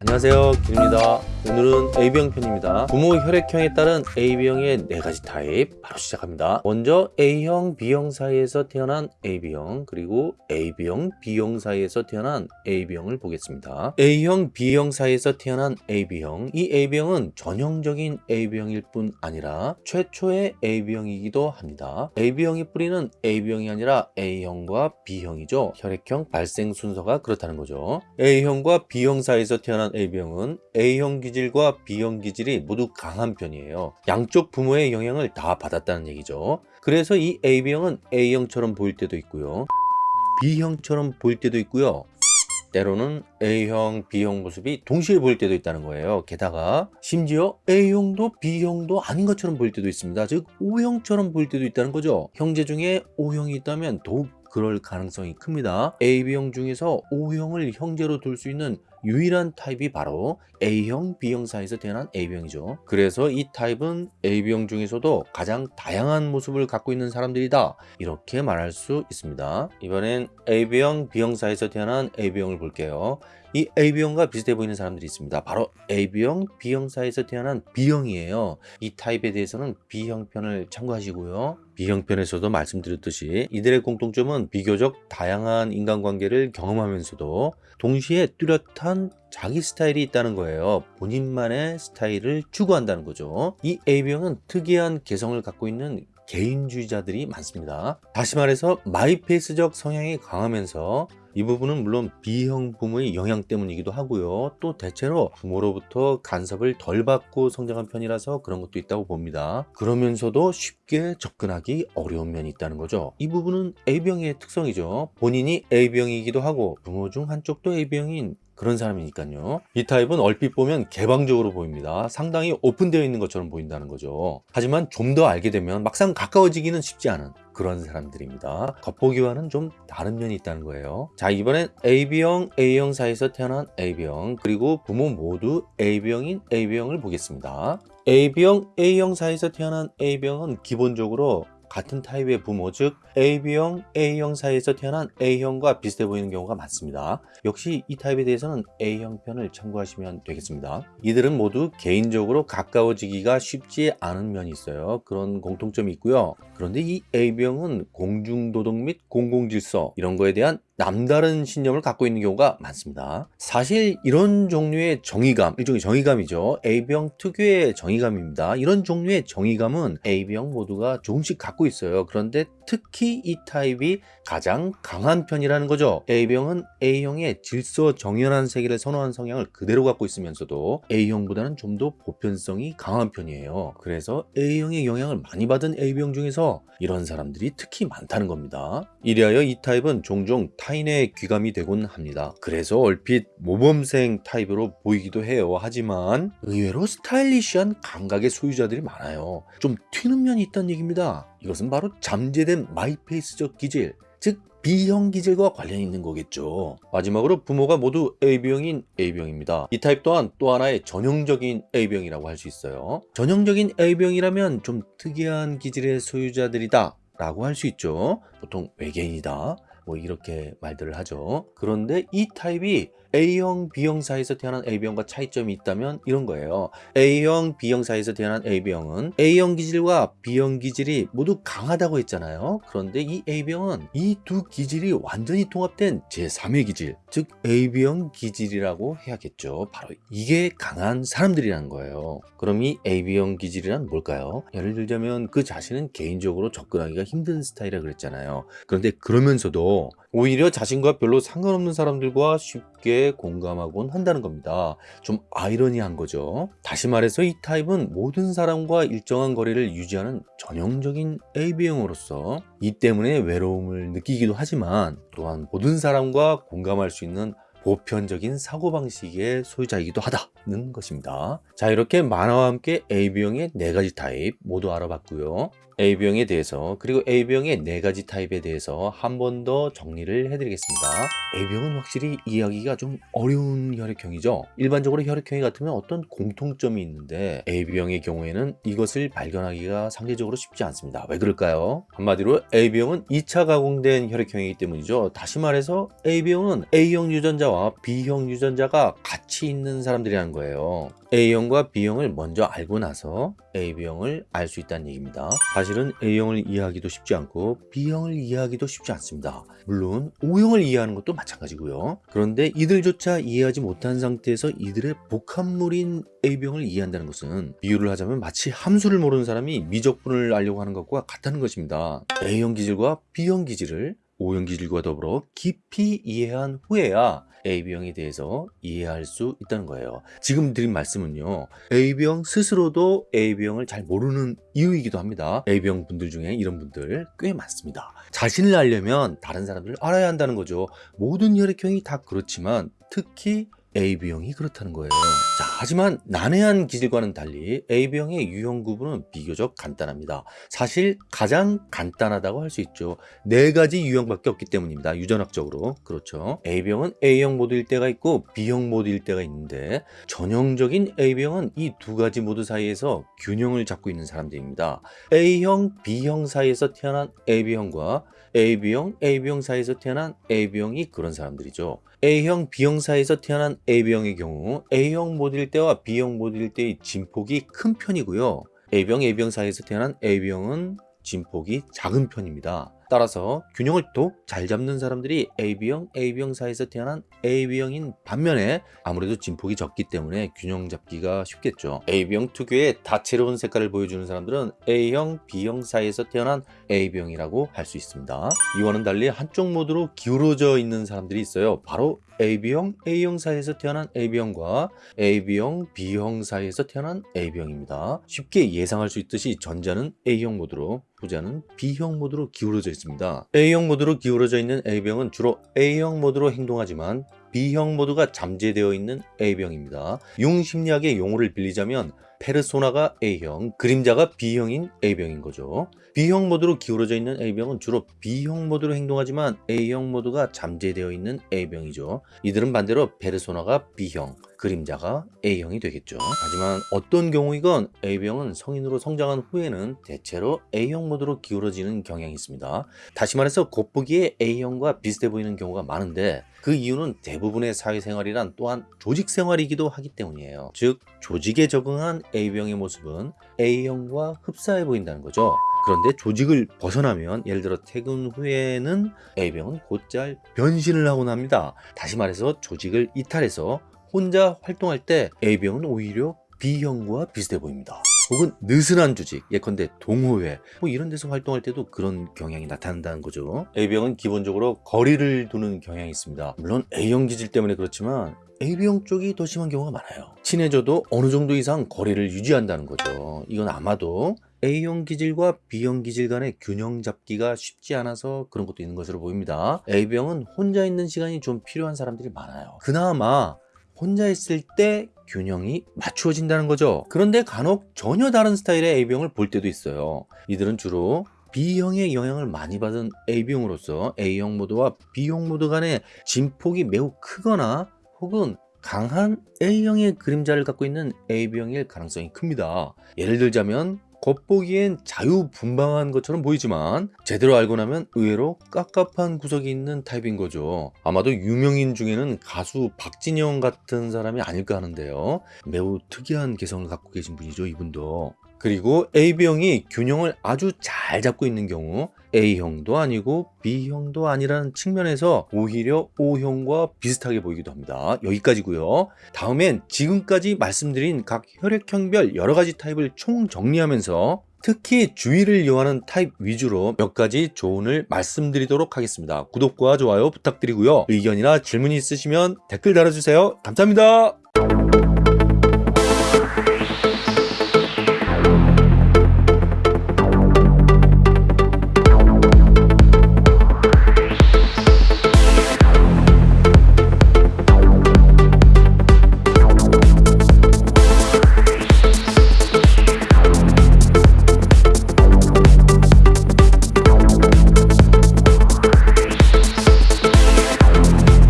안녕하세요. 길입니다 오늘은 AB형 편입니다 부모 혈액형에 따른 AB형의 4가지 타입 바로 시작합니다 먼저 A형, B형 사이에서 태어난 AB형 그리고 AB형, B형 사이에서 태어난 AB형을 보겠습니다 A형, B형 사이에서 태어난 AB형 이 AB형은 전형적인 AB형일 뿐 아니라 최초의 AB형이기도 합니다 AB형이 뿌리는 AB형이 아니라 A형과 B형이죠 혈액형 발생 순서가 그렇다는 거죠 A형과 B형 사이에서 태어난 AB형은 A형 기 질과 B형 기질이 모두 강한 편이에요. 양쪽 부모의 영향을 다 받았다는 얘기죠. 그래서 이 AB형은 A형처럼 보일 때도 있고요. B형처럼 보일 때도 있고요. 때로는 A형, B형 모습이 동시에 보일 때도 있다는 거예요. 게다가 심지어 A형도 B형도 아닌 것처럼 보일 때도 있습니다. 즉 O형처럼 보일 때도 있다는 거죠. 형제 중에 O형이 있다면 더욱 그럴 가능성이 큽니다. AB형 중에서 O형을 형제로 둘 수 있는 유일한 타입이 바로 A형, B형 사이에서 태어난 AB형이죠. 그래서 이 타입은 AB형 중에서도 가장 다양한 모습을 갖고 있는 사람들이다. 이렇게 말할 수 있습니다. 이번엔 AB형, B형 사이에서 태어난 AB형을 볼게요. 이 AB형과 비슷해 보이는 사람들이 있습니다. 바로 AB형, B형 사이에서 태어난 B형이에요. 이 타입에 대해서는 B형 편을 참고하시고요. B형 편에서도 말씀드렸듯이 이들의 공통점은 비교적 다양한 인간관계를 경험하면서도 동시에 뚜렷한 자기 스타일이 있다는 거예요. 본인만의 스타일을 추구한다는 거죠. 이 AB형은 특이한 개성을 갖고 있는 개인주의자들이 많습니다. 다시 말해서 마이페이스적 성향이 강하면서 이 부분은 물론 B형 부모의 영향 때문이기도 하고요. 또 대체로 부모로부터 간섭을 덜 받고 성장한 편이라서 그런 것도 있다고 봅니다. 그러면서도 쉽게 접근하기 어려운 면이 있다는 거죠. 이 부분은 A병의 특성이죠. 본인이 A병이기도 하고 부모 중 한쪽도 A병인 그런 사람이니까요. 이 타입은 얼핏 보면 개방적으로 보입니다. 상당히 오픈되어 있는 것처럼 보인다는 거죠. 하지만 좀 더 알게 되면 막상 가까워지기는 쉽지 않은 그런 사람들입니다. 겉보기와는 좀 다른 면이 있다는 거예요. 자 이번엔 AB형, A형 사이에서 태어난 AB형 그리고 부모 모두 AB형인 AB형을 보겠습니다. AB형, A형 사이에서 태어난 AB형은 기본적으로 같은 타입의 부모 즉 AB형, A형 사이에서 태어난 A형과 비슷해 보이는 경우가 많습니다. 역시 이 타입에 대해서는 A형 편을 참고하시면 되겠습니다. 이들은 모두 개인적으로 가까워지기가 쉽지 않은 면이 있어요. 그런 공통점이 있고요. 그런데 이 A병은 공중도덕 및 공공질서 이런 거에 대한 남다른 신념을 갖고 있는 경우가 많습니다. 사실 이런 종류의 정의감, 일종의 정의감이죠. A병 특유의 정의감입니다. 이런 종류의 정의감은 A병 모두가 조금씩 갖고 있어요. 그런데 특히 이 타입이 가장 강한 편이라는 거죠. AB형은 A형의 질서 정연한 세계를 선호한 성향을 그대로 갖고 있으면서도 A형보다는 좀 더 보편성이 강한 편이에요. 그래서 A형의 영향을 많이 받은 AB형 중에서 이런 사람들이 특히 많다는 겁니다. 이리하여 이 타입은 종종 타인의 귀감이 되곤 합니다. 그래서 얼핏 모범생 타입으로 보이기도 해요. 하지만 의외로 스타일리시한 감각의 소유자들이 많아요. 좀 튀는 면이 있다는 얘기입니다. 이것은 바로 잠재된 my pace적 기질, 즉 B형 기질과 관련이 있는 거겠죠. 마지막으로 부모가 모두 AB형인 AB형입니다. 이 타입 또한 또 하나의 전형적인 AB형이라고 할 수 있어요. 전형적인 AB형이라면 좀 특이한 기질의 소유자들이다 라고 할 수 있죠. 보통 외계인이다. 뭐 이렇게 말들을 하죠. 그런데 이 타입이 A형, B형 사이에서 태어난 AB형과 차이점이 있다면 이런 거예요. A형, B형 사이에서 태어난 AB형은 A형 기질과 B형 기질이 모두 강하다고 했잖아요. 그런데 이 AB형은 이 두 기질이 완전히 통합된 제3의 기질, 즉 AB형 기질이라고 해야겠죠. 바로 이게 강한 사람들이라는 거예요. 그럼 이 AB형 기질이란 뭘까요? 예를 들자면 그 자신은 개인적으로 접근하기가 힘든 스타일이라 그랬잖아요. 그런데 그러면서도 오히려 자신과 별로 상관없는 사람들과 쉽게 공감하곤 한다는 겁니다. 좀 아이러니한 거죠. 다시 말해서 이 타입은 모든 사람과 일정한 거리를 유지하는 전형적인 AB형으로서 이 때문에 외로움을 느끼기도 하지만 또한 모든 사람과 공감할 수 있는 보편적인 사고방식의 소유자이기도 하다 는 것입니다. 자 이렇게 만화와 함께 AB형의 네 가지 타입 모두 알아봤고요. A병에 대해서 그리고 A병의 네 가지 타입에 대해서 한 번 더 정리를 해드리겠습니다. A병은 확실히 이해하기가 좀 어려운 혈액형이죠. 일반적으로 혈액형이 같으면 어떤 공통점이 있는데 A병의 경우에는 이것을 발견하기가 상대적으로 쉽지 않습니다. 왜 그럴까요? 한마디로 A병은 2차 가공된 혈액형이기 때문이죠. 다시 말해서 A병은 A형 유전자와 B형 유전자가 같이 있는 사람들이라는 거예요. A형과 B형을 먼저 알고 나서 AB형을 알 수 있다는 얘기입니다. 사실은 A형을 이해하기도 쉽지 않고 B형을 이해하기도 쉽지 않습니다. 물론 O형을 이해하는 것도 마찬가지고요. 그런데 이들조차 이해하지 못한 상태에서 이들의 복합물인 A병을 이해한다는 것은 비유를 하자면 마치 함수를 모르는 사람이 미적분을 알려고 하는 것과 같다는 것입니다. A형 기질과 B형 기질을 O형 기질과 더불어 깊이 이해한 후에야 AB형에 대해서 이해할 수 있다는 거예요. 지금 드린 말씀은요. AB형 스스로도 AB형을 잘 모르는 이유이기도 합니다. AB형 분들 중에 이런 분들 꽤 많습니다. 자신을 알려면 다른 사람들을 알아야 한다는 거죠. 모든 혈액형이 다 그렇지만 특히 AB형이 그렇다는 거예요. 자, 하지만 난해한 기질과는 달리 AB형의 유형 구분은 비교적 간단합니다. 사실 가장 간단하다고 할 수 있죠. 네 가지 유형밖에 없기 때문입니다. 유전학적으로. 그렇죠. A병은 A형 모드일 때가 있고 B형 모드일 때가 있는데 전형적인 A병은 이 두 가지 모드 사이에서 균형을 잡고 있는 사람들입니다. A형, B형 사이에서 태어난 AB형과 AB형, AB형 사이에서 태어난 AB형이 그런 사람들이죠. A형, B형 사이에서 태어난 AB형의 경우 A형 모드일 때와 B형 모드일 때의 진폭이 큰 편이고요. A병, AB형 사이에서 태어난 AB형은 진폭이 작은 편입니다. 따라서 균형을 또 잘 잡는 사람들이 AB형, AB형 사이에서 태어난 AB형인 반면에 아무래도 진폭이 적기 때문에 균형 잡기가 쉽겠죠. AB형 특유의 다채로운 색깔을 보여주는 사람들은 A형, B형 사이에서 태어난 AB형이라고 할 수 있습니다. 이와는 달리 한쪽 모드로 기울어져 있는 사람들이 있어요. 바로 AB형, A형 사이에서 태어난 AB형과 AB형, B형 사이에서 태어난 AB형입니다. 쉽게 예상할 수 있듯이 전자는 A형 모드로 후자는 B형 모드로 기울어져 있습니다. A형 모드로 기울어져 있는 A병은 주로 A형 모드로 행동하지만 B형 모드가 잠재되어 있는 A병입니다. 융심리학의 용어를 빌리자면 페르소나가 A형, 그림자가 B형인 A병인 거죠. B형 모드로 기울어져 있는 A병은 주로 B형 모드로 행동하지만 A형 모드가 잠재되어 있는 A병이죠. 이들은 반대로 페르소나가 B형, 그림자가 A형이 되겠죠. 하지만 어떤 경우이건 A병은 성인으로 성장한 후에는 대체로 A형 모드로 기울어지는 경향이 있습니다. 다시 말해서 겉보기에 A형과 비슷해 보이는 경우가 많은데 그 이유는 대부분의 사회생활이란 또한 조직생활이기도 하기 때문이에요. 즉 조직에 적응한 A병의 모습은 A형과 흡사해 보인다는 거죠. 그런데 조직을 벗어나면 예를 들어 퇴근 후에는 A병은 곧잘 변신을 하곤 합니다. 다시 말해서 조직을 이탈해서 혼자 활동할 때 A병은 오히려 B형과 비슷해 보입니다. 혹은 느슨한 조직, 예컨대 동호회 뭐 이런 데서 활동할 때도 그런 경향이 나타난다는 거죠. A병은 기본적으로 거리를 두는 경향이 있습니다. 물론 A형 기질 때문에 그렇지만 AB형 쪽이 더 심한 경우가 많아요. 친해져도 어느 정도 이상 거리를 유지한다는 거죠. 이건 아마도 A형 기질과 B형 기질 간의 균형 잡기가 쉽지 않아서 그런 것도 있는 것으로 보입니다. A병은 혼자 있는 시간이 좀 필요한 사람들이 많아요. 그나마 혼자 있을 때 균형이 맞추어진다는 거죠. 그런데 간혹 전혀 다른 스타일의 A병을 볼 때도 있어요. 이들은 주로 B형의 영향을 많이 받은 A병으로서 A형 모드와 B형 모드 간의 진폭이 매우 크거나 혹은 강한 A형의 그림자를 갖고 있는 AB형일 가능성이 큽니다. 예를 들자면 겉보기엔 자유분방한 것처럼 보이지만 제대로 알고 나면 의외로 깝깝한 구석이 있는 타입인 거죠. 아마도 유명인 중에는 가수 박진영 같은 사람이 아닐까 하는데요. 매우 특이한 개성을 갖고 계신 분이죠, 이분도. 그리고 AB형이 균형을 아주 잘 잡고 있는 경우 A형도 아니고 B형도 아니라는 측면에서 오히려 O형과 비슷하게 보이기도 합니다. 여기까지고요. 다음엔 지금까지 말씀드린 각 혈액형별 여러 가지 타입을 총 정리하면서 특히 주의를 요하는 타입 위주로 몇 가지 조언을 말씀드리도록 하겠습니다. 구독과 좋아요 부탁드리고요. 의견이나 질문이 있으시면 댓글 달아주세요. 감사합니다.